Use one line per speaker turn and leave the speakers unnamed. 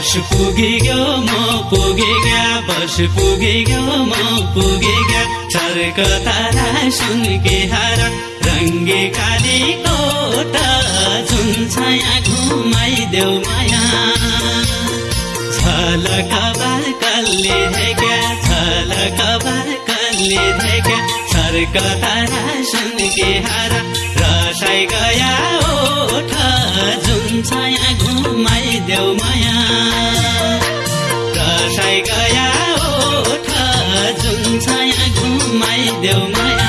वर्ष पुगेग्यो म पुगेगा वर्ष पुगेग्यो म पुगेगा। चर्क तारा सुनके हार रङ्गे काली कोट जुन छाया घुमाइदेऊ माया। झलक बाकलले धेक्या झलक बाकलले धेक्या। सर्क तारा सुनके हार रसाइ गया माया। रसाइ गया ओठ जुन छाया घुमाइदेऊ माया।